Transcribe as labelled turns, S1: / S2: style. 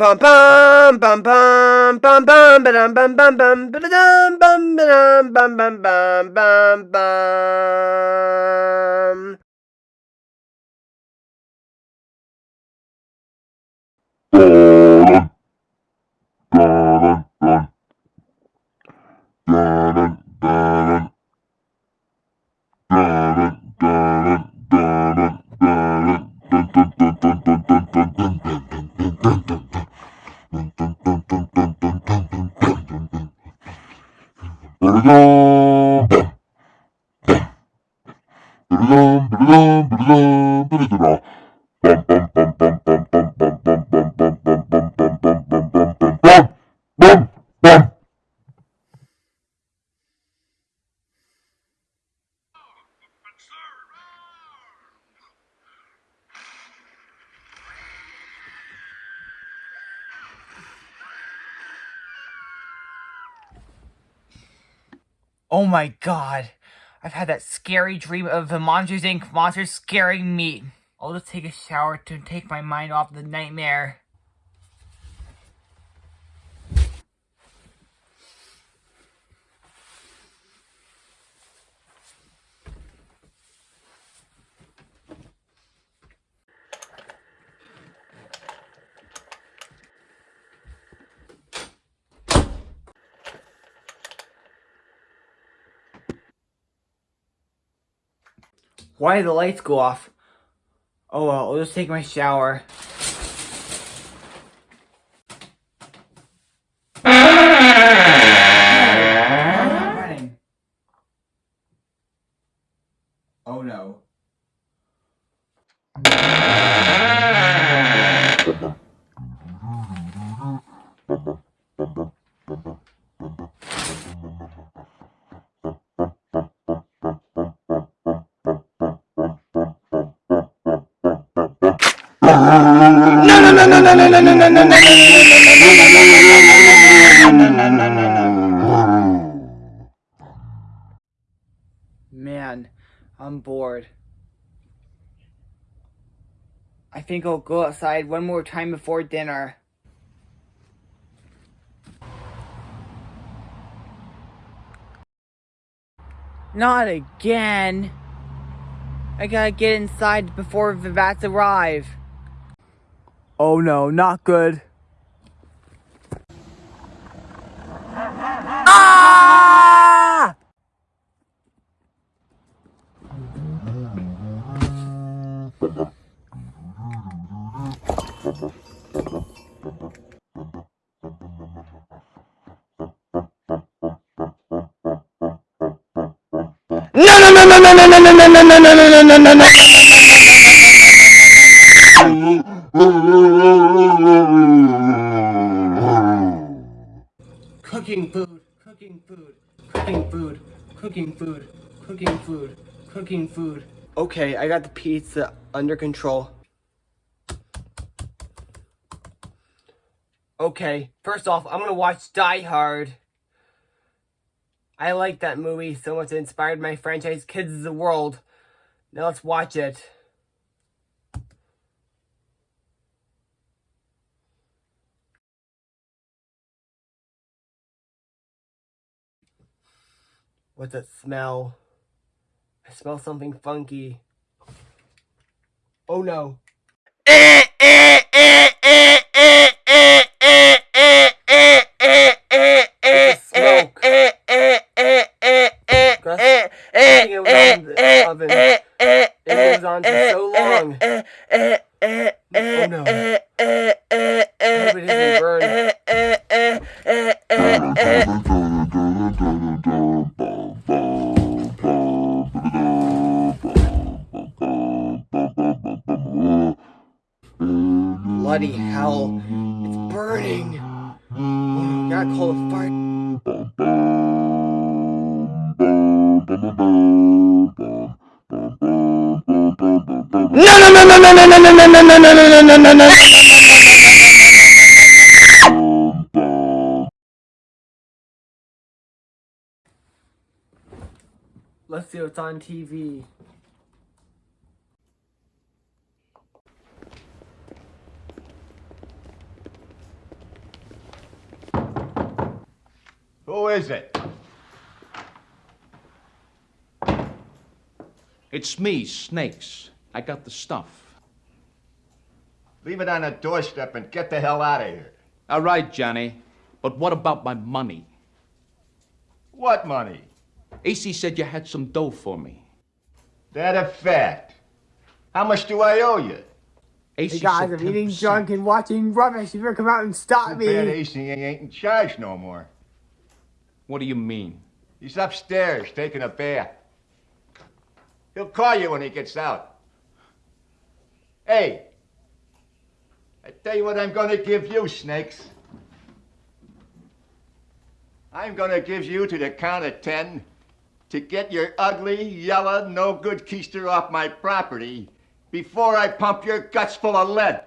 S1: Bum bum bum bum bum bum ba-dum bum bum bum ba-da-dum bum ba-dum bum bum bum bum bum.
S2: 부르담 부르담 부르담 부르담 부르더라 빰빰빰 Oh my god. I've had that scary dream of the Monsters Inc. monsters scaring me. I'll just take a shower to take my mind off the nightmare. Why did the lights go off? Oh well, I'll just take my shower. Oh no. Man, I'm bored. I think I'll go outside one more time before dinner. Not again. I gotta get inside before the bats arrive. Oh no, not good. Ah!
S1: No no no no no no no no no no no no no no no
S3: Cooking food, cooking food, cooking food, cooking food, cooking food, cooking food.
S1: Okay, I got the pizza under control. Okay, first off, I'm gonna watch Die Hard. I like that movie so much it inspired my franchise Kids of the World. Now let's watch it. What's that smell? I smell something funky. Oh no. Smoke. Oh no. I hope it isn't. Bloody hell. It's burning. Oh no, gotta call the fire. No no no no no no no no no no no no no no no no Let's see what's on TV.
S4: Who is it?
S5: It's me, Snakes. I got the stuff.
S4: Leave it on the doorstep and get the hell out of here.
S5: All right, Johnny. But what about my money?
S4: What money?
S5: Acey said you had some dough for me.
S4: That a fact. How much do I owe you?
S5: Acey
S2: Hey guys,
S5: said
S2: I'm eating junk and watching rubbish. You better come out and stop
S4: Too bad
S2: me.
S4: Acey ain't in charge no more.
S5: What do you mean?
S4: He's upstairs taking a bath. He'll call you when he gets out. Hey, I tell you what I'm gonna give you, Snakes. I'm gonna give you to the count of ten to get your ugly, yellow, no good keister off my property before I pump your guts full of lead.